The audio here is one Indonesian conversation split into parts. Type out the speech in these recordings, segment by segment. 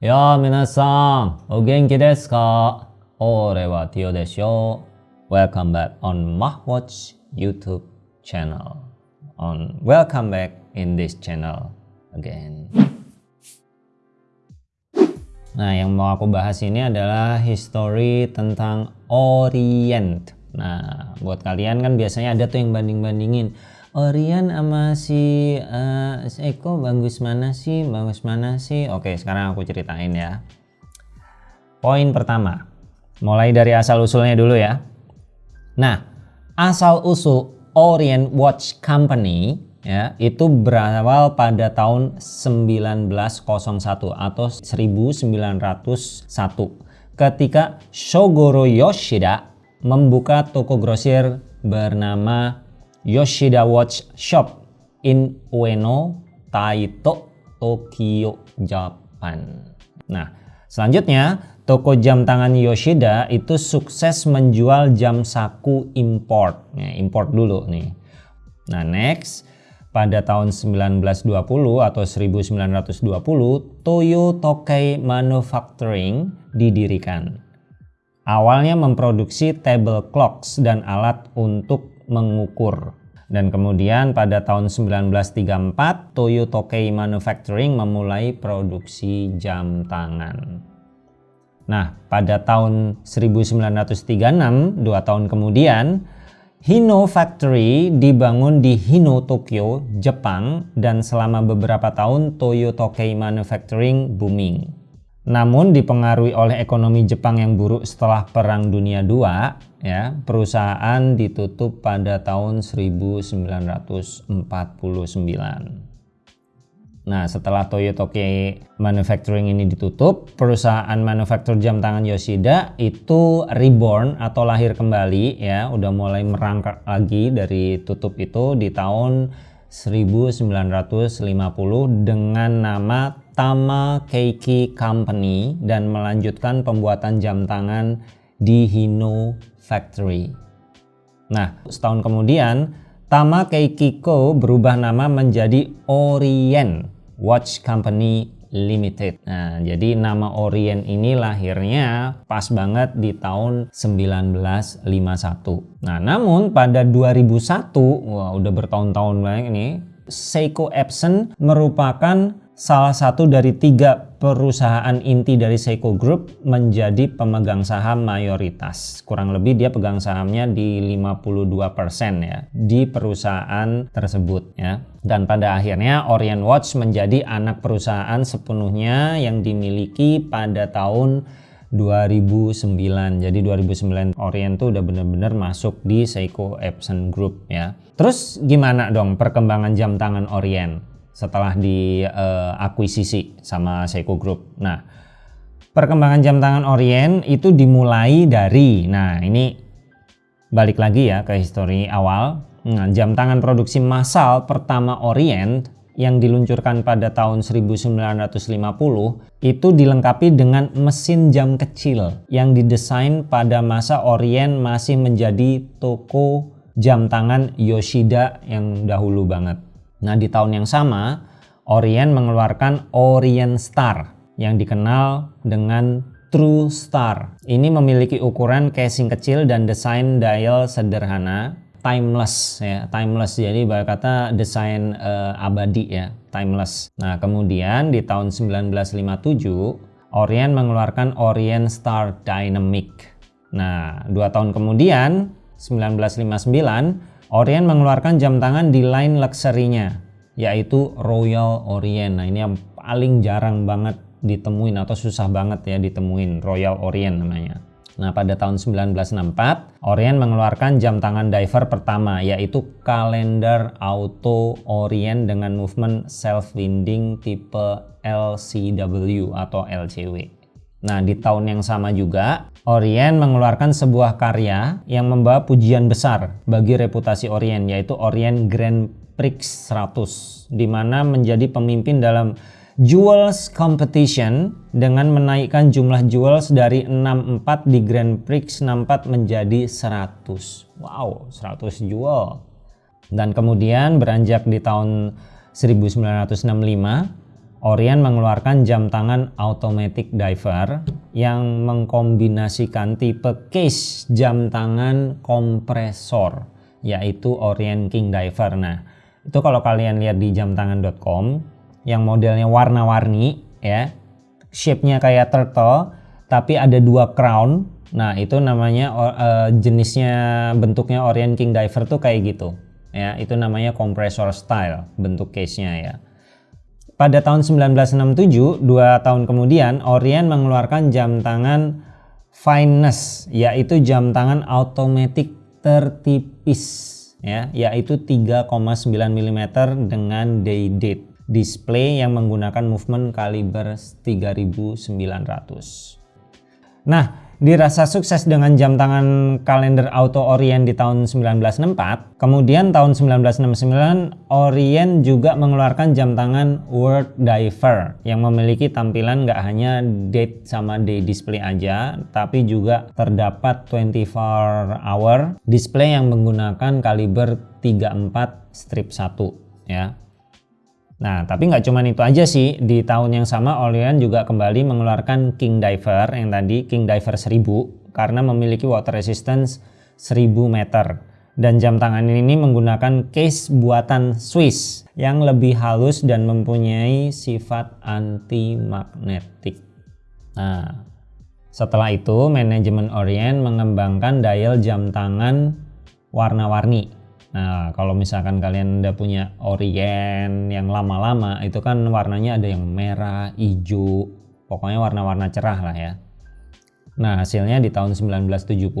やあ、皆さん、お元気ですか俺はティオでしょ Welcome back on Mahwatch YouTube channel. On welcome back in this channel again. Nah, yang mau aku bahas ini adalah history tentang Orient. Nah, buat kalian kan biasanya ada tuh yang banding-bandingin Orion sama si, uh, Eko bagus mana sih? Bagus mana sih? Oke sekarang aku ceritain ya. Poin pertama mulai dari asal usulnya dulu ya. Nah asal usul Orient Watch Company ya itu berawal pada tahun 1901 atau 1901 ketika Shogoro Yoshida membuka toko grosir bernama Yoshida Watch Shop in Ueno, Taito, Tokyo, Japan. Nah, selanjutnya toko jam tangan Yoshida itu sukses menjual jam saku import. Ya, import dulu nih. Nah, next pada tahun 1920 atau 1920 Toyo Tokai Manufacturing didirikan. Awalnya memproduksi table clocks dan alat untuk mengukur. Dan kemudian pada tahun 1934 Toyo Tokei Manufacturing memulai produksi jam tangan. Nah, pada tahun 1936, dua tahun kemudian, Hino Factory dibangun di Hino, Tokyo, Jepang dan selama beberapa tahun Toyo Tokei Manufacturing booming. Namun dipengaruhi oleh ekonomi Jepang yang buruk setelah Perang Dunia II, ya, perusahaan ditutup pada tahun 1949. Nah, setelah Toyotoki Manufacturing ini ditutup, perusahaan manufaktur jam tangan Yoshida itu reborn atau lahir kembali ya, udah mulai merangkak lagi dari tutup itu di tahun 1950 dengan nama Tama Keiki Company dan melanjutkan pembuatan jam tangan di Hino Factory. Nah, setahun kemudian Tama Keiki Co berubah nama menjadi Orient Watch Company Limited. Nah, jadi nama Orient ini lahirnya pas banget di tahun 1951. Nah, namun pada 2001, wah udah bertahun-tahun banget ini, Seiko Epson merupakan salah satu dari tiga perusahaan inti dari Seiko Group menjadi pemegang saham mayoritas. Kurang lebih dia pegang sahamnya di 52% ya di perusahaan tersebut ya. Dan pada akhirnya Orient Watch menjadi anak perusahaan sepenuhnya yang dimiliki pada tahun 2009. Jadi 2009 Orient tuh udah bener-bener masuk di Seiko Epson Group ya. Terus gimana dong perkembangan jam tangan Orient? Setelah diakuisisi uh, sama Seiko Group. Nah, perkembangan jam tangan Orient itu dimulai dari, nah ini balik lagi ya ke histori awal. Nah, jam tangan produksi massal pertama Orient yang diluncurkan pada tahun 1950 itu dilengkapi dengan mesin jam kecil yang didesain pada masa Orient masih menjadi toko jam tangan Yoshida yang dahulu banget. Nah di tahun yang sama Orient mengeluarkan Orient Star yang dikenal dengan True Star. Ini memiliki ukuran casing kecil dan desain dial sederhana, timeless ya, timeless. Jadi bahasa kata desain uh, abadi ya, timeless. Nah, kemudian di tahun 1957 Orient mengeluarkan Orient Star Dynamic. Nah, dua tahun kemudian 1959 Orient mengeluarkan jam tangan di line luxury-nya yaitu Royal Orient. Nah, ini yang paling jarang banget ditemuin atau susah banget ya ditemuin Royal Orient namanya. Nah, pada tahun 1964, Orient mengeluarkan jam tangan diver pertama yaitu kalender auto Orient dengan movement self-winding tipe LCW atau LCW. Nah, di tahun yang sama juga, Orient mengeluarkan sebuah karya yang membawa pujian besar bagi reputasi Orient, yaitu Orient Grand Prix 100, di mana menjadi pemimpin dalam Jewels Competition dengan menaikkan jumlah jewels dari 64 di Grand Prix 64 menjadi 100. Wow, 100 jewel. Dan kemudian beranjak di tahun 1965, Orient mengeluarkan jam tangan automatic diver yang mengkombinasikan tipe case jam tangan kompresor yaitu Orient King Diver. Nah, itu kalau kalian lihat di jamtangan.com yang modelnya warna-warni ya, shape-nya kayak turtle tapi ada dua crown. Nah, itu namanya uh, jenisnya bentuknya Orient King Diver tuh kayak gitu. Ya, itu namanya kompresor style bentuk case-nya ya. Pada tahun 1967, dua tahun kemudian, Orient mengeluarkan jam tangan Fineness, yaitu jam tangan otomatis tertipis, ya, yaitu 3,9 mm dengan day date display yang menggunakan movement kaliber 3900. Nah, dirasa sukses dengan jam tangan kalender Auto Orient di tahun 1964. Kemudian tahun 1969 Orient juga mengeluarkan jam tangan World Diver yang memiliki tampilan nggak hanya date sama day display aja, tapi juga terdapat 24 hour display yang menggunakan kaliber 34 strip 1 ya. Nah, tapi nggak cuma itu aja sih. Di tahun yang sama Orient juga kembali mengeluarkan King Diver yang tadi King Diver 1000 karena memiliki water resistance 1000 meter. Dan jam tangan ini menggunakan case buatan Swiss yang lebih halus dan mempunyai sifat anti magnetik. Nah, setelah itu manajemen Orient mengembangkan dial jam tangan warna-warni Nah, kalau misalkan kalian udah punya Orient yang lama-lama, itu kan warnanya ada yang merah, hijau, pokoknya warna-warna cerah lah ya. Nah, hasilnya di tahun 1970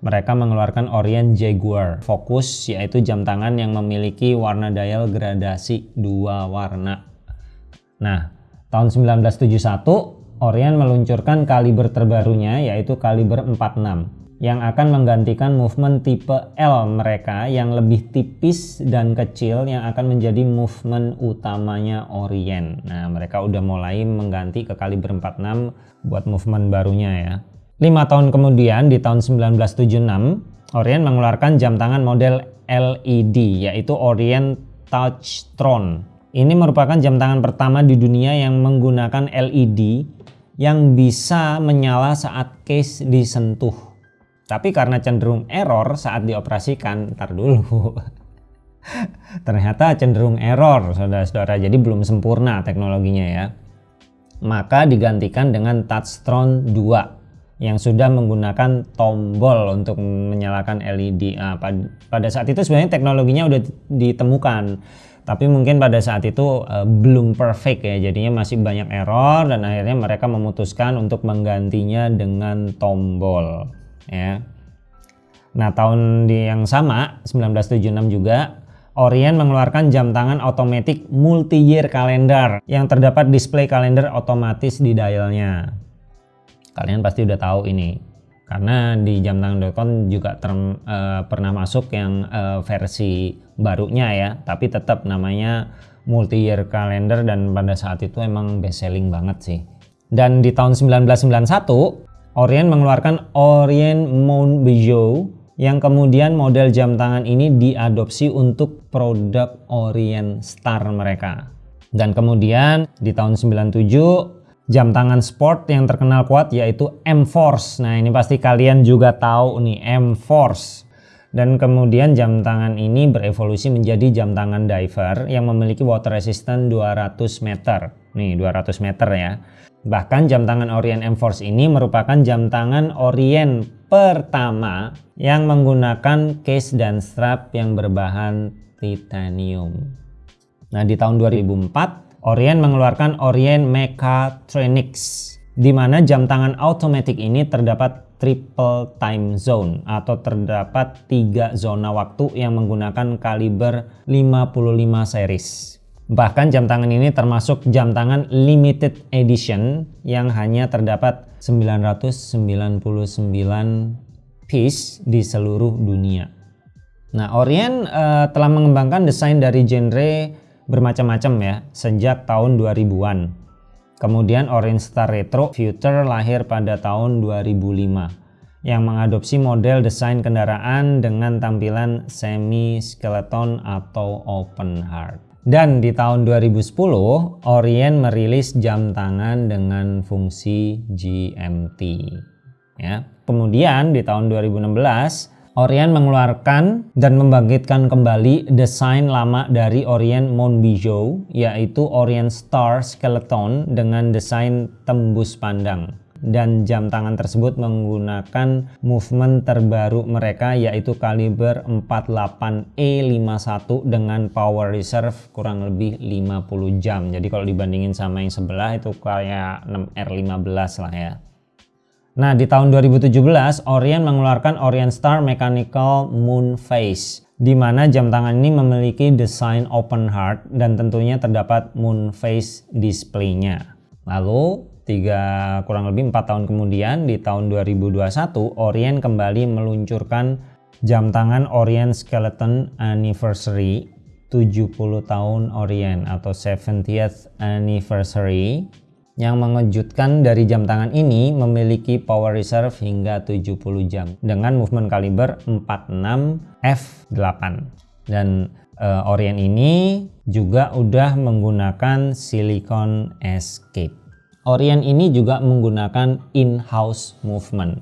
mereka mengeluarkan Orient Jaguar Focus yaitu jam tangan yang memiliki warna dial gradasi dua warna. Nah, tahun 1971 Orient meluncurkan kaliber terbarunya yaitu kaliber 46 yang akan menggantikan movement tipe L mereka yang lebih tipis dan kecil yang akan menjadi movement utamanya Orient. Nah, mereka udah mulai mengganti ke kaliber 46 buat movement barunya ya. 5 tahun kemudian di tahun 1976, Orient mengeluarkan jam tangan model LED yaitu Orient Touchtron. Ini merupakan jam tangan pertama di dunia yang menggunakan LED yang bisa menyala saat case disentuh tapi karena cenderung error saat dioperasikan, ntar dulu. Ternyata cenderung error, saudara-saudara. Jadi belum sempurna teknologinya ya. Maka digantikan dengan Touchtron 2 yang sudah menggunakan tombol untuk menyalakan LED. Nah, pada saat itu sebenarnya teknologinya udah ditemukan, tapi mungkin pada saat itu uh, belum perfect ya, jadinya masih banyak error dan akhirnya mereka memutuskan untuk menggantinya dengan tombol ya. Nah, tahun yang sama 1976 juga Orient mengeluarkan jam tangan otomatis multi-year kalender yang terdapat display kalender otomatis di dialnya. Kalian pasti udah tahu ini karena di jam tangan.com juga ter, uh, pernah masuk yang uh, versi barunya ya, tapi tetap namanya multi-year kalender dan pada saat itu emang best selling banget sih. Dan di tahun 1991 Orient mengeluarkan Orient Mount Bijou yang kemudian model jam tangan ini diadopsi untuk produk Orient Star mereka. Dan kemudian di tahun 97 jam tangan sport yang terkenal kuat yaitu M-Force. Nah ini pasti kalian juga tahu nih M-Force. Dan kemudian jam tangan ini berevolusi menjadi jam tangan diver yang memiliki water resistant 200 meter. Nih 200 meter ya. Bahkan jam tangan Orient M-Force ini merupakan jam tangan Orient pertama yang menggunakan case dan strap yang berbahan titanium. Nah di tahun 2004 Orient mengeluarkan Orient Mechatronics di mana jam tangan automatic ini terdapat triple time zone atau terdapat tiga zona waktu yang menggunakan kaliber 55 series. Bahkan jam tangan ini termasuk jam tangan limited edition yang hanya terdapat 999 piece di seluruh dunia. Nah, Orient uh, telah mengembangkan desain dari genre bermacam-macam ya sejak tahun 2000-an. Kemudian Orient Star Retro Future lahir pada tahun 2005 yang mengadopsi model desain kendaraan dengan tampilan semi skeleton atau open heart. Dan di tahun 2010, Orient merilis jam tangan dengan fungsi GMT. Ya. Kemudian di tahun 2016, Orient mengeluarkan dan membangkitkan kembali desain lama dari Orient Monbijou, yaitu Orient Star Skeleton dengan desain tembus pandang dan jam tangan tersebut menggunakan movement terbaru mereka yaitu kaliber 48E51 dengan power reserve kurang lebih 50 jam jadi kalau dibandingin sama yang sebelah itu kayak 6R15 lah ya Nah di tahun 2017 Orient mengeluarkan Orient Star Mechanical Moon Face di mana jam tangan ini memiliki desain open heart dan tentunya terdapat moon face displaynya. Lalu tiga kurang lebih empat tahun kemudian di tahun 2021 Orient kembali meluncurkan jam tangan Orient Skeleton Anniversary 70 tahun Orient atau 70th Anniversary yang mengejutkan dari jam tangan ini memiliki power reserve hingga 70 jam dengan movement kaliber 46 f8 dan uh, Orient ini juga udah menggunakan silicon escape Orient ini juga menggunakan in-house movement.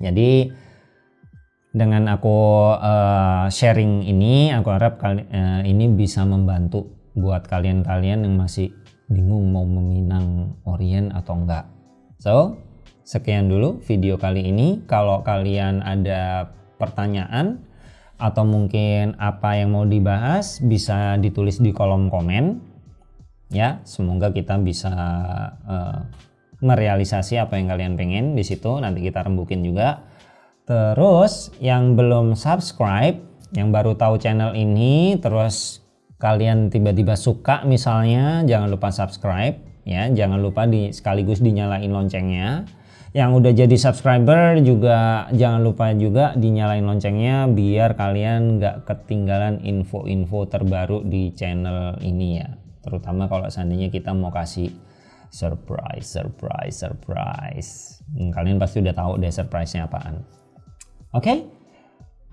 Jadi dengan aku uh, sharing ini, aku harap kali, uh, ini bisa membantu buat kalian-kalian yang masih bingung mau meminang Orient atau enggak. So, sekian dulu video kali ini. Kalau kalian ada pertanyaan atau mungkin apa yang mau dibahas bisa ditulis di kolom komen ya semoga kita bisa uh, merealisasi apa yang kalian pengen di situ. Nanti kita rembukin juga. Terus yang belum subscribe yang baru tahu channel ini terus kalian tiba-tiba suka misalnya jangan lupa subscribe ya. Jangan lupa di sekaligus dinyalain loncengnya. Yang udah jadi subscriber juga jangan lupa juga dinyalain loncengnya biar kalian nggak ketinggalan info-info terbaru di channel ini ya terutama kalau seandainya kita mau kasih surprise surprise surprise hmm, kalian pasti udah tahu deh surprise-nya apaan oke okay?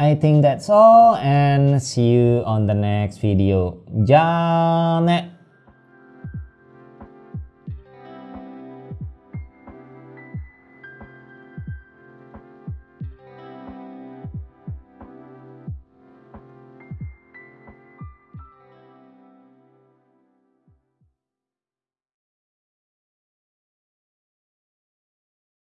I think that's all and see you on the next video. Janet